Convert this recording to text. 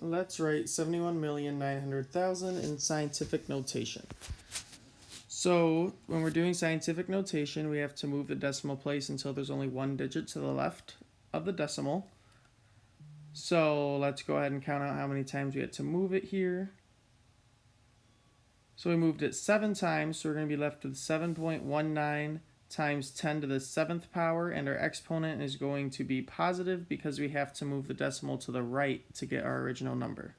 Let's write 71,900,000 in scientific notation. So when we're doing scientific notation, we have to move the decimal place until there's only one digit to the left of the decimal. So let's go ahead and count out how many times we had to move it here. So we moved it seven times, so we're going to be left with 7.19 times 10 to the seventh power, and our exponent is going to be positive because we have to move the decimal to the right to get our original number.